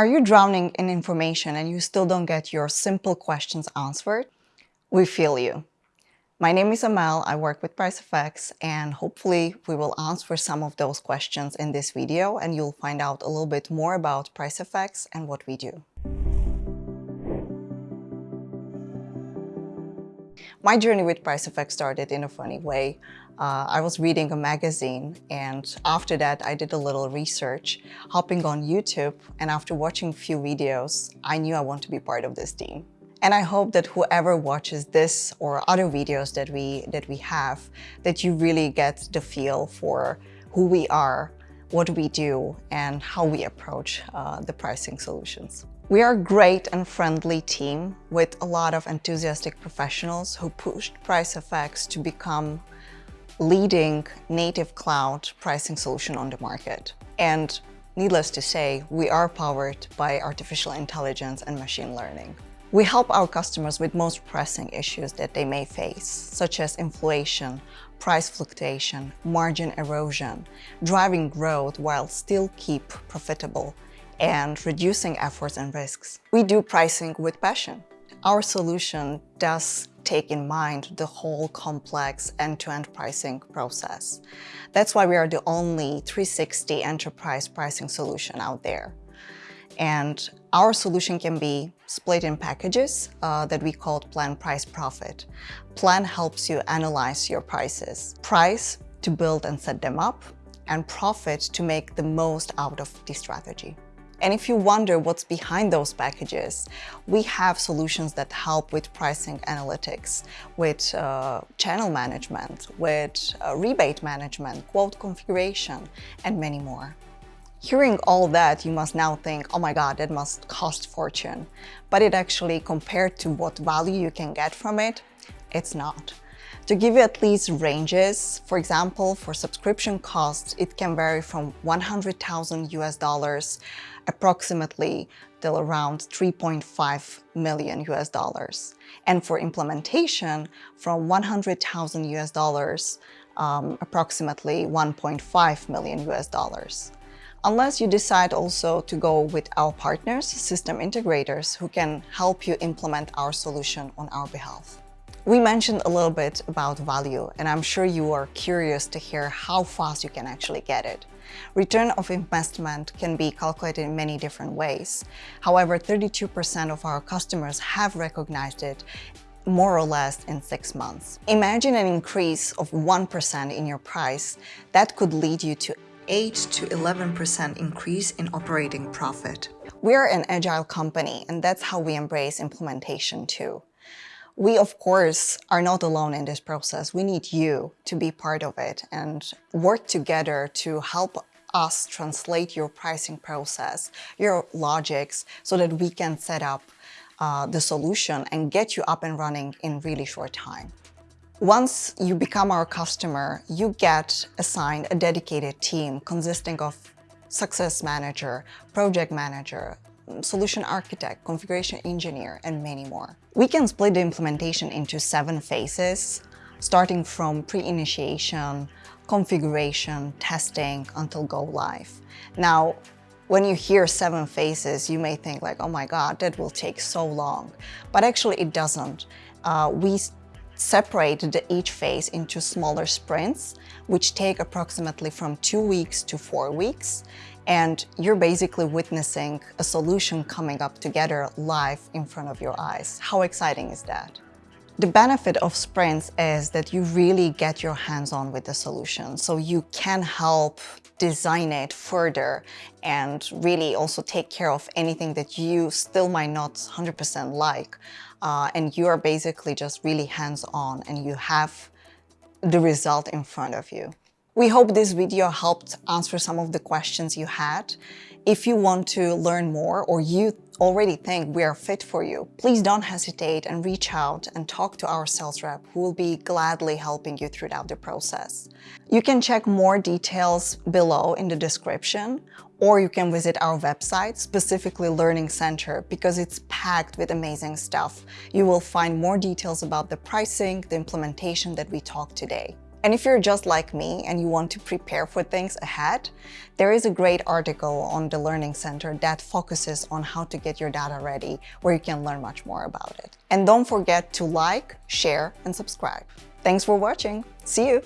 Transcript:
Are you drowning in information and you still don't get your simple questions answered? We feel you. My name is Amel, I work with PriceFX and hopefully we will answer some of those questions in this video and you'll find out a little bit more about PriceFX and what we do. My journey with PriceFX started in a funny way. Uh, I was reading a magazine and after that I did a little research, hopping on YouTube and after watching a few videos, I knew I want to be part of this team. And I hope that whoever watches this or other videos that we, that we have, that you really get the feel for who we are, what we do, and how we approach uh, the pricing solutions. We are a great and friendly team with a lot of enthusiastic professionals who pushed PriceFX to become leading native cloud pricing solution on the market. And needless to say, we are powered by artificial intelligence and machine learning. We help our customers with most pressing issues that they may face, such as inflation, price fluctuation, margin erosion, driving growth while still keep profitable, and reducing efforts and risks. We do pricing with passion. Our solution does take in mind the whole complex end-to-end -end pricing process. That's why we are the only 360 enterprise pricing solution out there. And our solution can be split in packages uh, that we call Plan Price Profit. Plan helps you analyze your prices. Price to build and set them up, and profit to make the most out of the strategy. And if you wonder what's behind those packages, we have solutions that help with pricing analytics, with uh, channel management, with uh, rebate management, quote configuration, and many more. Hearing all that, you must now think, oh my god, that must cost fortune. But it actually, compared to what value you can get from it, it's not. To give you at least ranges, for example, for subscription costs, it can vary from 100,000 US dollars approximately till around 3.5 million US dollars. And for implementation, from 100,000 US dollars, um, approximately 1.5 million US dollars. Unless you decide also to go with our partners, system integrators, who can help you implement our solution on our behalf. We mentioned a little bit about value, and I'm sure you are curious to hear how fast you can actually get it. Return of investment can be calculated in many different ways. However, 32% of our customers have recognized it more or less in six months. Imagine an increase of 1% in your price. That could lead you to 8 to 11% increase in operating profit. We're an agile company and that's how we embrace implementation too. We, of course, are not alone in this process. We need you to be part of it and work together to help us translate your pricing process, your logics, so that we can set up uh, the solution and get you up and running in really short time. Once you become our customer, you get assigned a dedicated team consisting of success manager, project manager, solution architect, configuration engineer, and many more. We can split the implementation into seven phases, starting from pre-initiation, configuration, testing, until go live. Now, when you hear seven phases, you may think like, oh my God, that will take so long. But actually it doesn't. Uh, we separate each phase into smaller sprints, which take approximately from two weeks to four weeks and you're basically witnessing a solution coming up together live in front of your eyes. How exciting is that? The benefit of sprints is that you really get your hands on with the solution. So you can help design it further and really also take care of anything that you still might not 100% like. Uh, and you are basically just really hands on and you have the result in front of you. We hope this video helped answer some of the questions you had. If you want to learn more or you already think we are fit for you, please don't hesitate and reach out and talk to our sales rep who will be gladly helping you throughout the process. You can check more details below in the description or you can visit our website, specifically Learning Center, because it's packed with amazing stuff. You will find more details about the pricing, the implementation that we talked today. And if you're just like me and you want to prepare for things ahead, there is a great article on the Learning Center that focuses on how to get your data ready, where you can learn much more about it. And don't forget to like, share, and subscribe. Thanks for watching. See you!